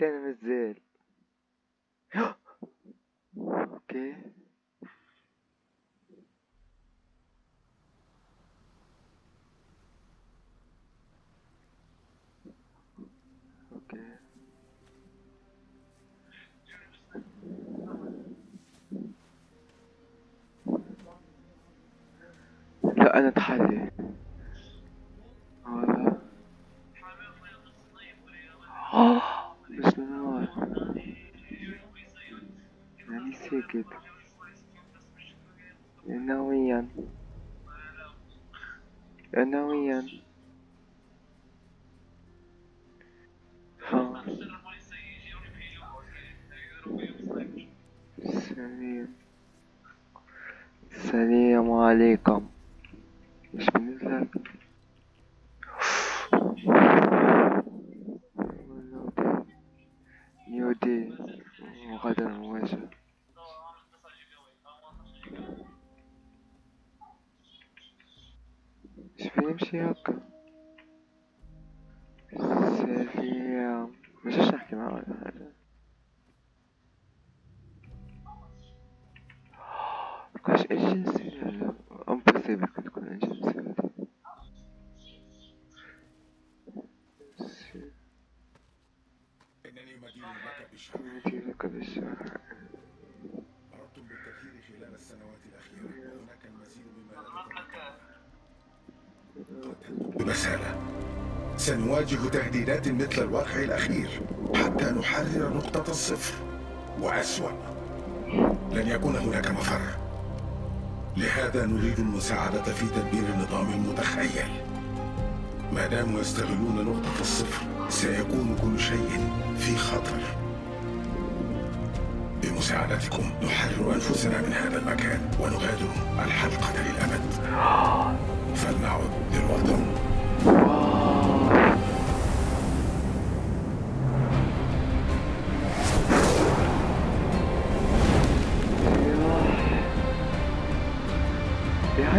حطينا نزل. أوكي. أوكي. لا أنا اتحلي آه. سكت نويا نويا ها. سليم. السلام عليكم. سنواجه تهديدات مثل الواقع الأخير حتى نحرر نقطة الصفر. وأسوأ لن يكون هناك مفر. لهذا نريد المساعدة في تدبير النظام المتخيل. ما داموا يستغلون نقطة الصفر سيكون كل شيء في خطر. بمساعدتكم نحرر أنفسنا من هذا المكان ونغادر الحلقة للأبد. فلنعد للوطن.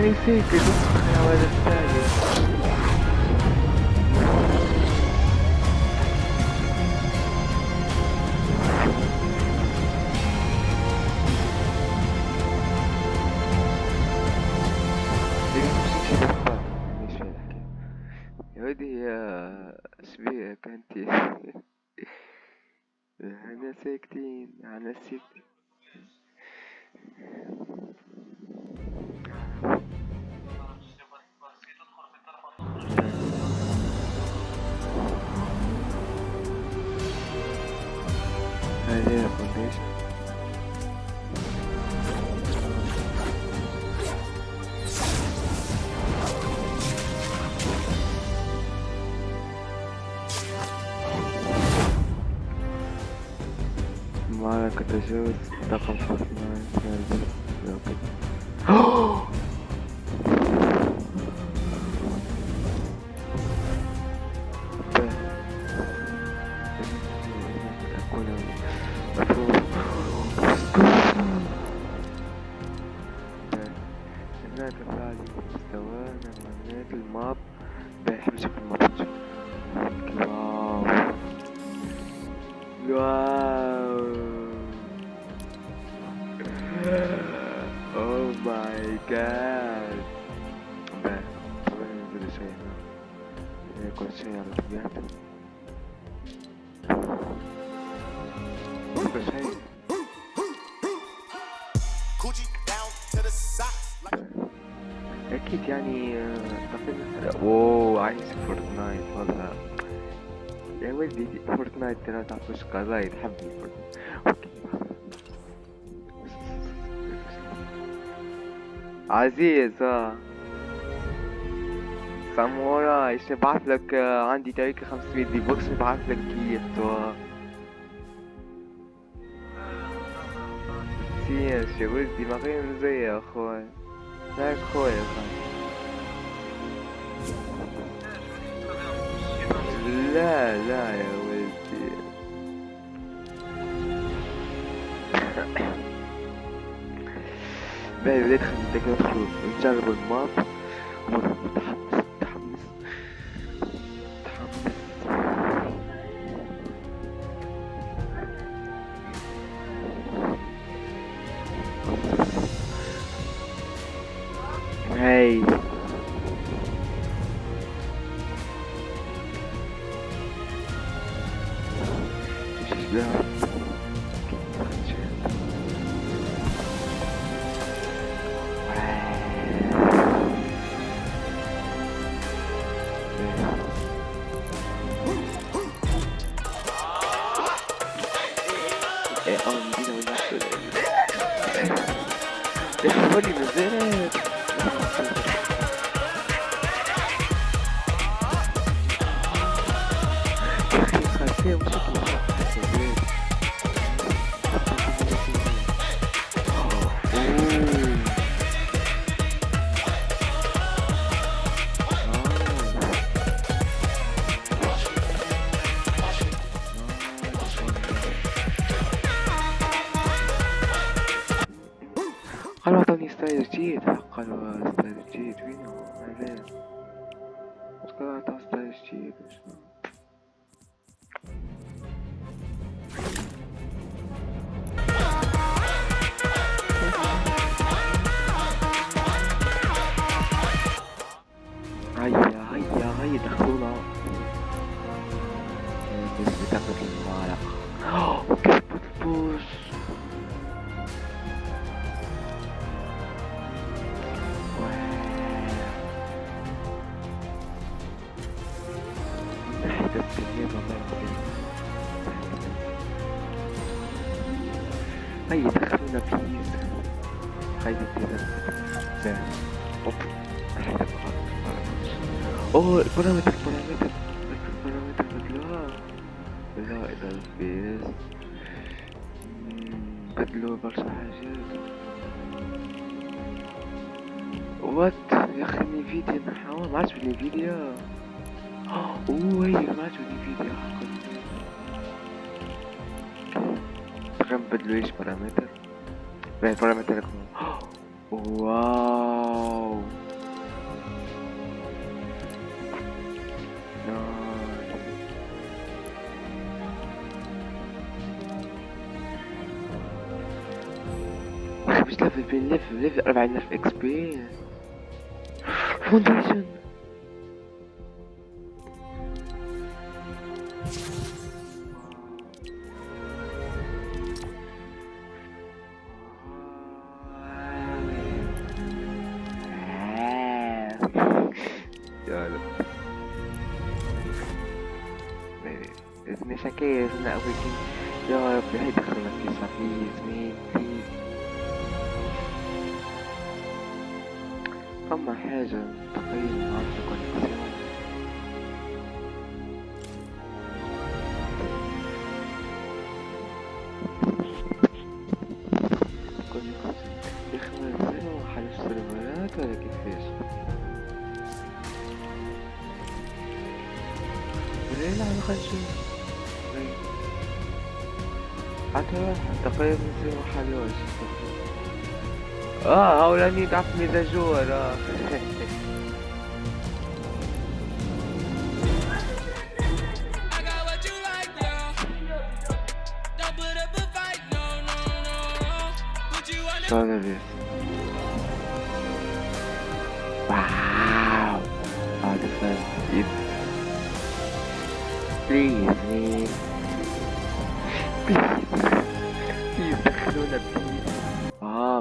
يعني سيكل نسخة يا ولد الثاني ساكتين إحنا здесь. Мало как это сделать, да, комфортно. جاد طبعا ننزل شوي هنا يكون شيء على the socks. Like أكيد يعني اعتقد اوه عايش فورتنايت والله يا ولدي فورتنايت ترى تعرفش قضايا تحبني فورتنايت عزيز آه. ساموراي إيش نبعث لك؟ آه، عندي تاريخ 500 دي بوكس نبعث لك كيف تو سياش يا ولدي ما غير يا أخوي. لا أخوي يا أخوي لا لا يا ولدي. ben, lettre technology, rechargeable map, اوه البارامتر البارامتر البارامتر بدلوها لا اذا الفيس بدلوا برشا حاجات وات يا أخي نيفيديا نحاول ما عادش بنيفيديا أوه هي ما عادش بنيفيديا حقا تقريبا بدلوا إيش بارامتر؟ No. I We've level, level, level, level, level, level, level, level, إذن شكاية إذن أوكي يا رب هاي دخلنا في بليز مين بليز فما حاجة تقريبا عارفة كونيكسيون me dá comida chorando. Olha isso. Uau! Olha só isso. Please, please.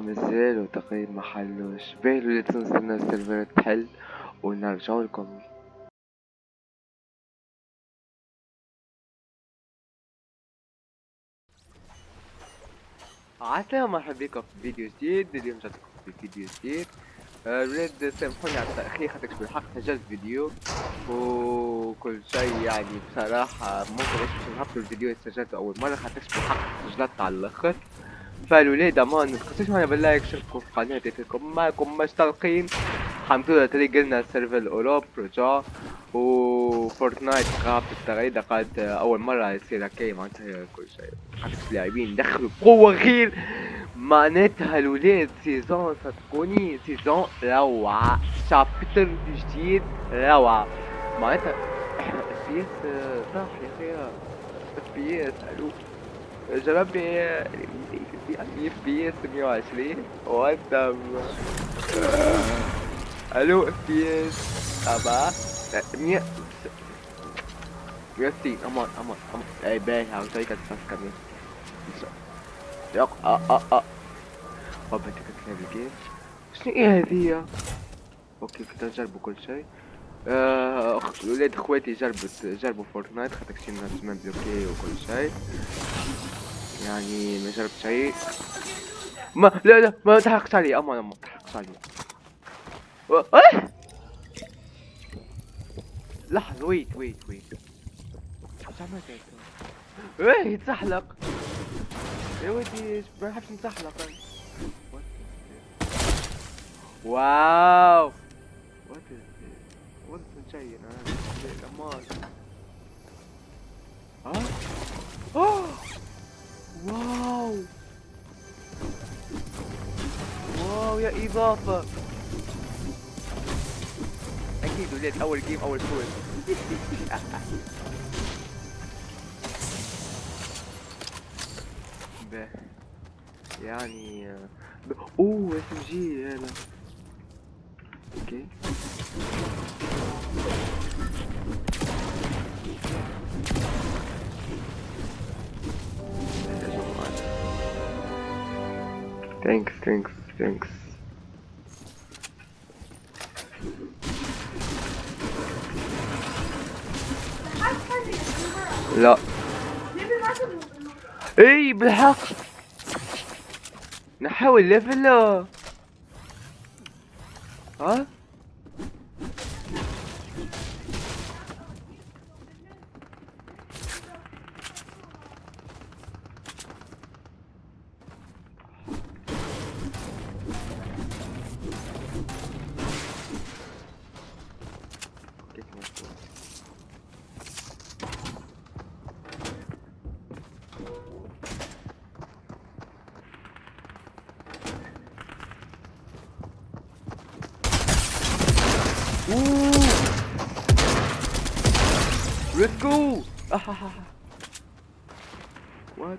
آه مازالوا تقريبا ما حلوش بالو لازم نستنى تحل ونرجعوا لكم. عسلامة مرحبا بكم في فيديو جديد. اليوم جاتكم في فيديو جديد. آه، الولاد سامحوني على التأخير خاطرش بالحق سجلت فيديو وكل شيء يعني بصراحة ممكن باش نهبطوا الفيديو اللي سجلته أول مرة خاطرش بالحق سجلت على الآخر. فالولاد أمان متنسوش معنا بال like شاركوا في قناتي فيكم معكم مشتاقين الحمد لله تري قلنا serveur ال Europe رجع. و Fortnite قابت التغريدة قالت أول مرة يصير هكايا معناتها كل شيء. حتى اللاعبين دخلوا بقوة غير معناتها الولاد season صدقوني season روعة. chapter جديد روعة. معناتها FPS صح يا أخي. اف بي اس ألو جربني اف بي اس 120 وات ألو اف بي اس ابا مية 160 أمان أمان أمان اي باهي هاوتاي كتفكر يق آه آه آه بابا انت كتلعب الجيم شنو إيه هذيا أوكي كنت نجربوا كل شيء ولاد اخواتي جربت جربوا Fortnite خاطر كشي ناس bloqué وكل شيء يعني ما جربت شيء. ما لا لا ما تحرقش علي أمان أمان. ما تحرقش علي و- إيه لحظة wait wait wait. إيش عملت؟ إيه يتزحلق يا ودي ما نحبش نتزحلق? واو! وات از وات شيء أنا واو يا اضافه أكيد ولاد اول جيم اول فوز به يعني آه، ب... اوه اس ام جي هذا أوكي Thanks, thanks, thanks. لا. إي بالحق. نحاول ليفل ها؟ Go! Ah, what?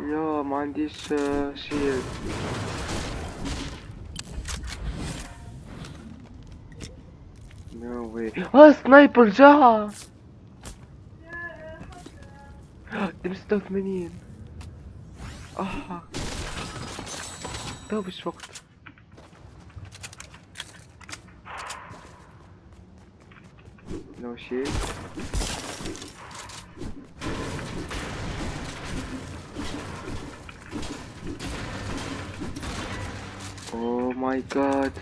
يا ما عنديش آه، شيء نو واي آه سنايبر جا دم 86 آه تو مش وقت نو شيء Oh my god.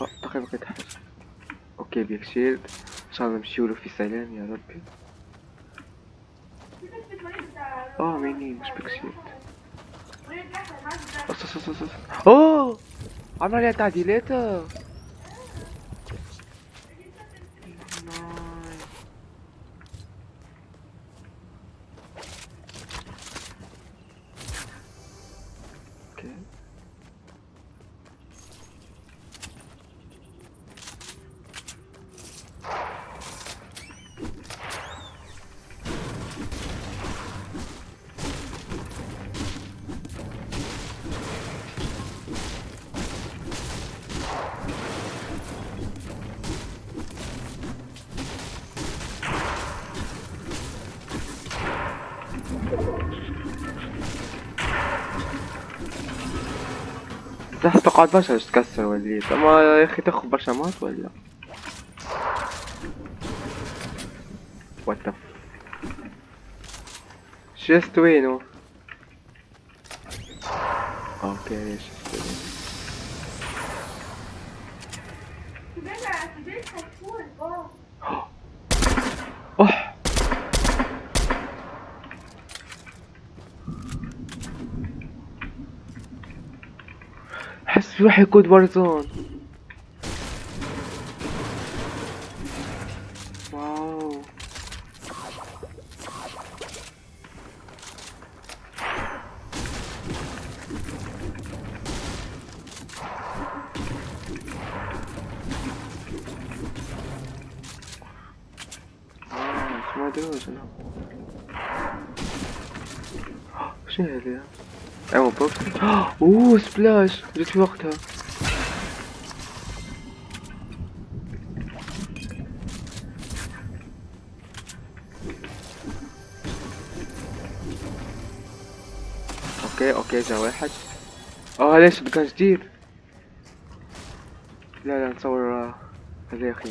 آه تقريبا حاجة أوكي بيك شيلد. ان شاء الله نمشيولو في سلام يا ربي. Oh, meninos, Pixito. Oh, so, so, so, oh! I'm not yet that little. تح تقعد برشا باش تكسر وليت اما يا أخي تاخذ برشا mat ولا what chest وينو okay chest روح يقود بارزون واو. آه، ما ادري شنو؟ شنو هذا؟ ايوا box اوه splash جيت في وقتها okay okay جا واحد آه لي skin جديد لا لا نصور هذا يا أخي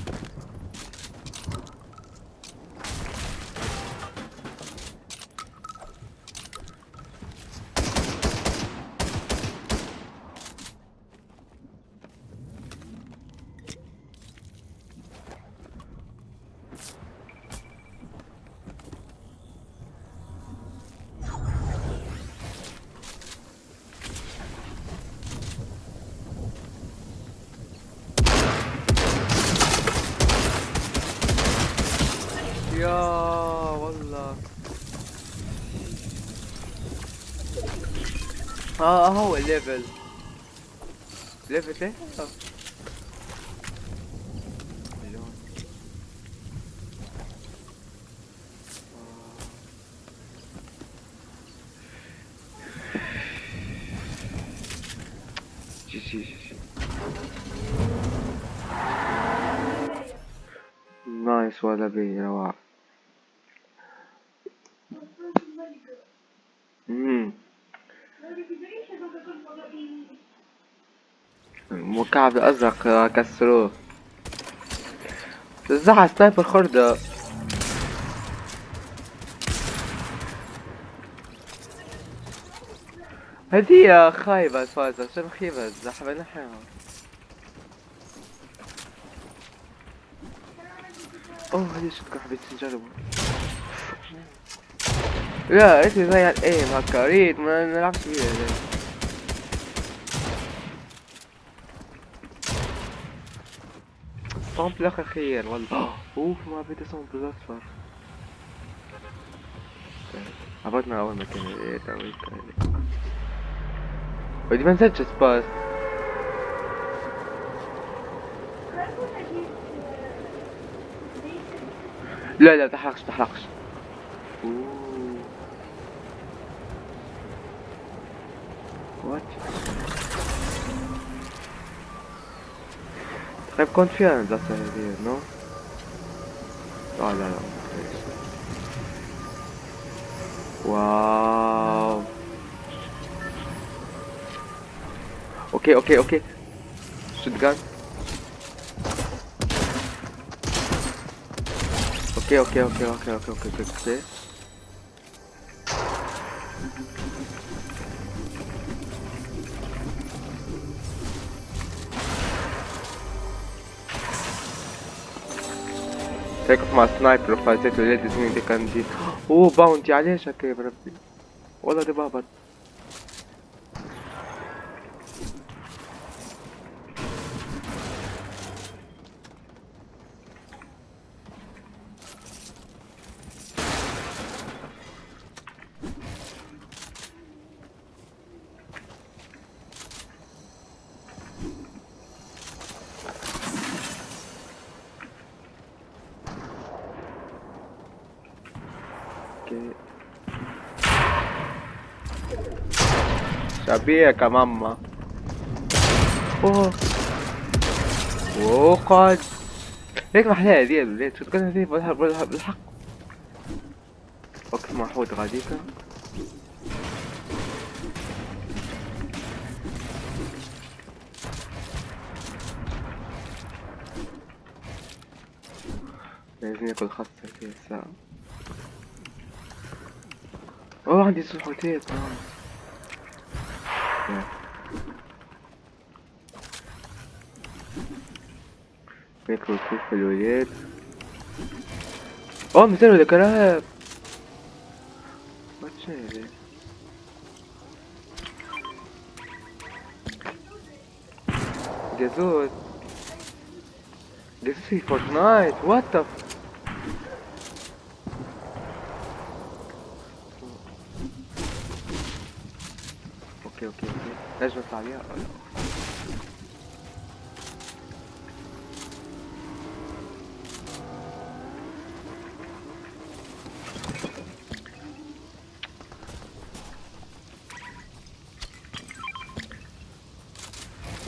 آه هو ال level level إيه آه. مليون. آه. GG GG nice ولا بي رواق امم مكعب أزرق آه، كسروه تزعل سنايبر خردة هدية خايبة فازة شنو خيبة زحمة نحيها أوه هذه شكرا حبيت نجربه لا انت زي الأيم هكا ريت ما نلعبش فيها صمت لك خير والله. أوف ما بدي صنف الاصفر عبرتنا أول مكان إيه تعمل إيه؟ تاني ودي ما نسجل سباس. لا لا تحرقش تحرقش. اوووو وات C'è confianza se dire, no? Guarda, no, no. Wow. Ok, ok, ok. Shotgun. Ok, ok, ok, ok, ok, ok, ok. okay. هيك مع sniper وفازت ولاد زميلي دي كان دي اوه bounty علاش هكا يا بربي والله دي بابط أوكي يا ماما أوه. وقعد ليك محلاها هذي الولاد شو تقول هذي بالحق وقت ما حوت غاديكا لازم ياكل خاصة في الساعة أوه عندي سلحوتات آه. يا. ياكلوا كيف الولاد اوه مثال ولا كرهب وات شنو هذا جازوز جازوز في Fortnite what the okay okay okay لازم أو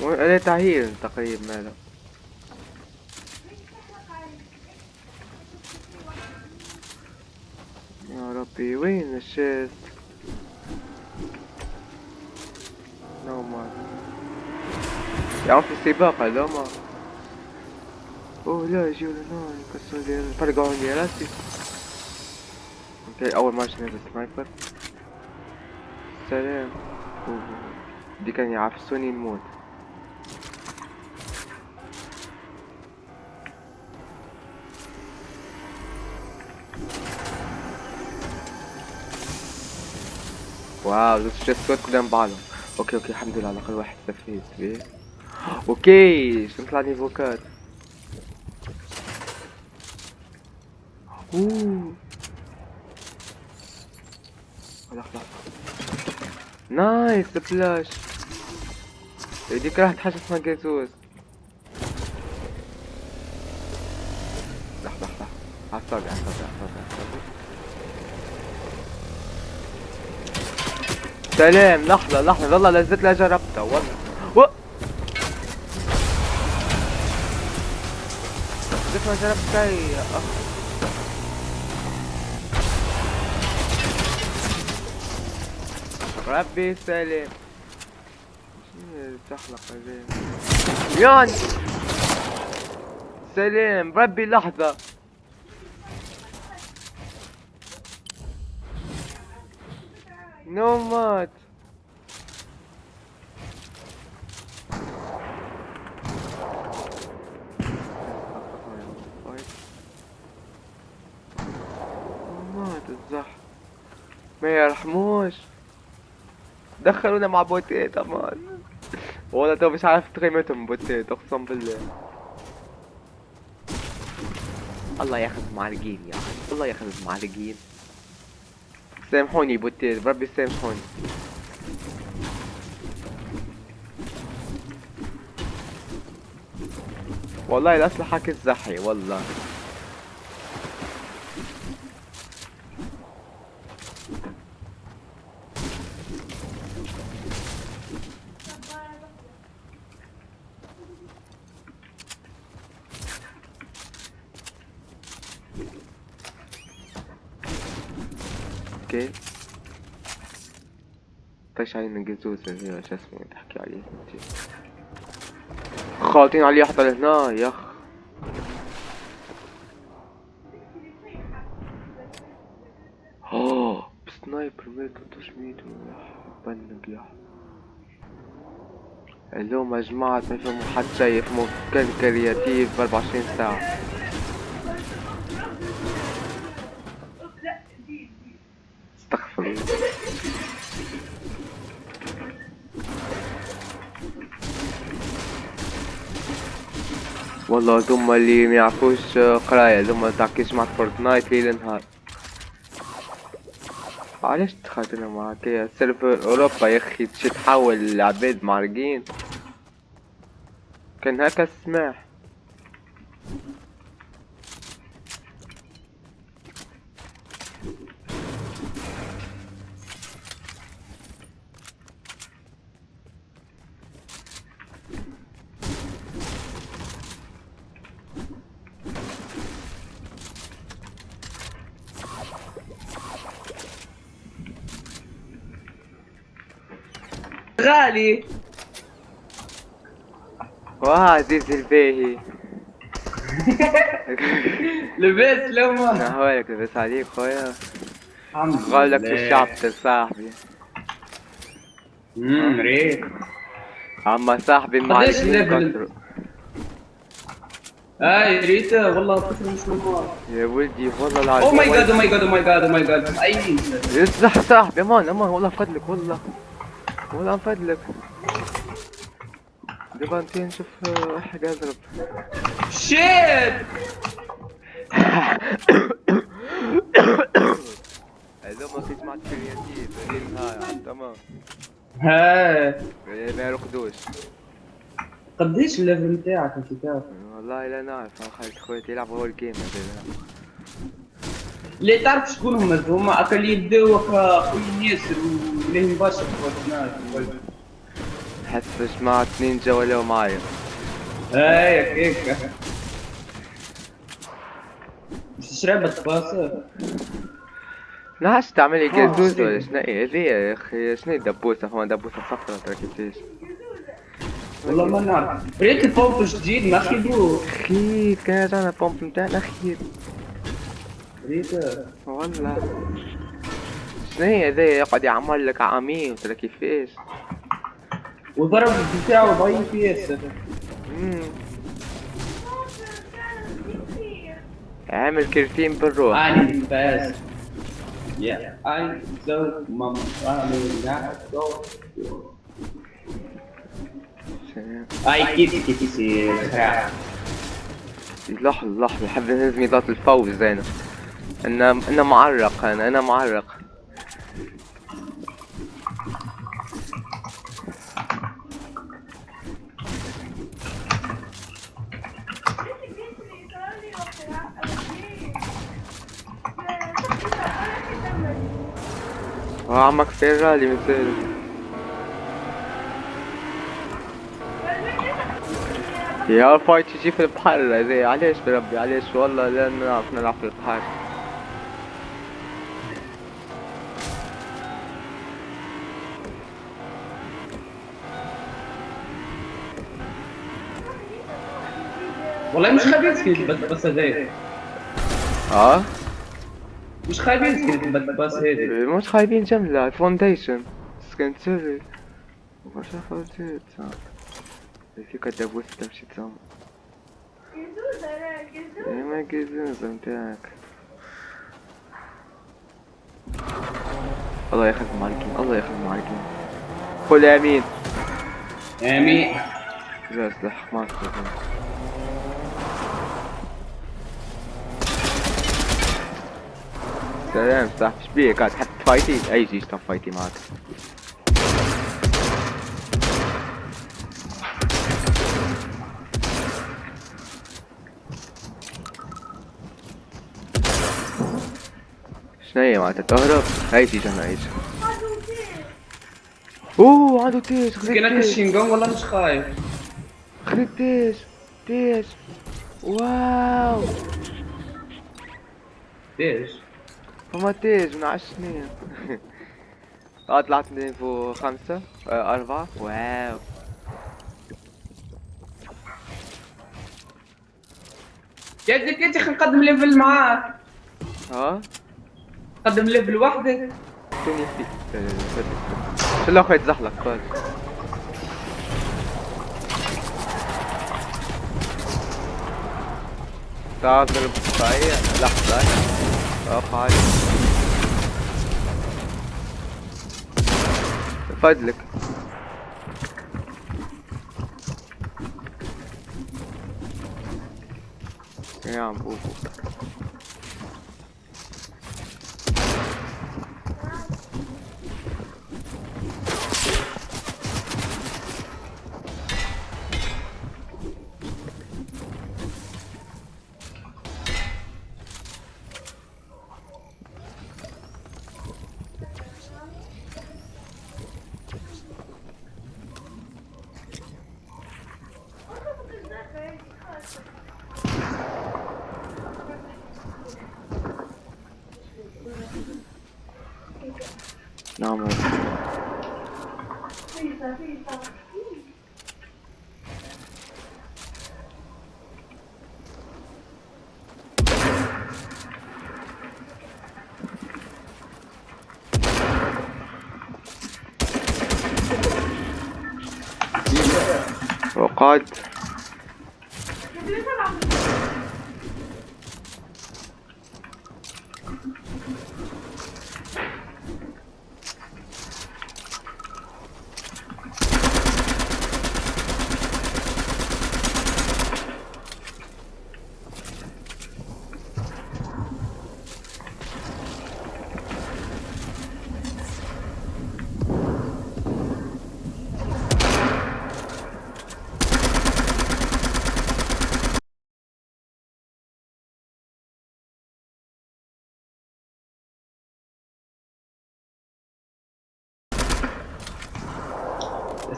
لا أنا تعهير تقريبا. ماله يا ربي وين ال chest يا عم في سباق لا ما اوه لا يجي ولا لا يكسر لي فرقعوا لي راسي okay اول ما شفنا ال sniper سلام. دي كان يعفسوني نموت wow دوس ال chest ات كلهم بعضهم okay okay الحمد لله على الاقل واحد استفيد بيه شو نطلع niveau quatre اوه لحظة لحظة نايس سبلاش هذيك راحت حاجة اسمها جازوز لحظة لحظة عصابي عصابي عصابي عصابي سلام لحظة لحظة والله لزت لا جربتها والله يا أخ ربي سلام تحلق يعني سلام ربي لحظة. نو مات مات الزح ما يرحموش. دخلونا مع بوتيت أمان والله تو مش عارف قيمتهم بوتيت أقسم بالله. الله ياخذ معلقين يا أخي الله ياخذ معلقين. سامحوني بوتيت بربي سامحوني. والله الأسلحة كالزحي والله. okay. طيش علينا الجزوز هو شو اسمه؟ تحكي عليه. خالطين عليه حتى لهنا يخ. أوه ب sniper مية 300 ping يا. اليوم يا جماعة ما يفهموا حد شي يفهموا كان creative ب 24 ساعة. والله ثم اللي ما يعرفوش قراية ثم تعكيش مع Fortnite ليل نهار. علاش دخلت معاك يا server أوروبا يا أخي تحول العباد معرقين كان هكا السماح. غالي. واه عزيزي الباهي لبس لما نهارك لبس عليك خويا. الحمد قال لك في. الشعب صاحبي. امم ريت. أما صاحبي ال level؟ كثروا هاي ريتا والله طفل مش يا ولدي والله العظيم. oh my god oh my god oh my god oh my god أي. يصح صاحبي أمان أمان والله فضلك والله. والله من فضلك دابا انت نشوف آه، حاجة اضرب shit! هذا ما كنت مع ال creative هذه النهار تمام. ها. ما يرقدوش. قديش ال level نتاعك انت كيف والله لا نعرف خالد خويا يلعبوا هو ال game هذا. اللي تعرف شكون هما هما اكا اللي يبداو اكا خويا ياسر وليه مباشر حس مع اثنين جا ولاو معايا. هاي هيك. مش تشرب باص نعرفش تعملي آه، جازوز شنو؟ ولا شنو؟ هي هذه يا أخي شنو هي دبوسة هو دبوسة صفرا ترى كيفاش؟ والله ما نعرف. ريت البومب جديد ما خيبوه. خير كان جانا بومب نتاعنا خير والله. شنو هي هذا يقعد يعمل لك عامين ترى كيفاش؟ وضرب بتاعه ضعيف ياسر. عامل كرتين بالروح. اني فاز يا أي زو ماما أي كيف كيف يصير؟ لحظة لحظة حب نهز ميضات الفوز أنا أنا أنا معرق أنا أنا معرق. عمك فيرالي مثل يا فايت يجي في البحر زي علاش بربي علاش والله لا نعرف نلعب في البحر. والله مش خبيث كيف بس بس هذاك آه مش كيف بس بس هذاك مش خايبين جملة Foundation skin سيري وش فوتيت في كده بوس تمشي تسمع إيه ما متاعك الله ياخذ معلكين الله ياخذ معلكين قول امين امين لا سلاح ما استخدم سلام صاحبي شبيك قاعد حتى فايتي اي جيش كان فايتي معك شنو هي معناتها تهرب هاي تيجي أنا إيش اوه عنده تيش خذ كنا تيش كشينجون والله مش خايف خذ تيش تيش واو ليش؟ فما تيج من عشر سنين آه طلعت نيفو خمسة آه أربعة واو ابنك انت خلينا نقدم ليفل معاه ها قدم ليفل وحده توني في شو الله خويا تزحلق قول تعال نضرب صحيح لحظة اقف عادي فضلك. يا عم بوبو نعم وقعد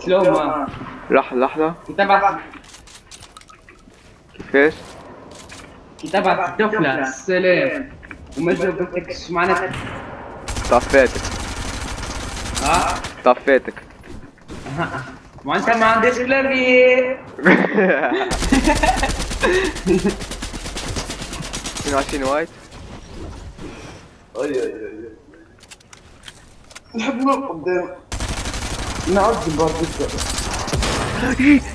سلوما لحظة لحظة. كتابة. كيفاش؟ كتابة الطفلة السلام وما جاوبتك إيش معناتها طفيتك. ها؟ طفيتك. ما انت ما عندكش كلابي 22 وايت نحب نوقف قدام. نعدي برضه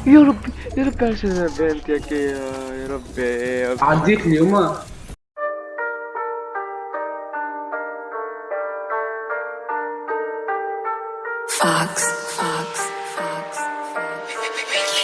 يا ربي يا ربي عشان بنت يا ربي عديت اليوم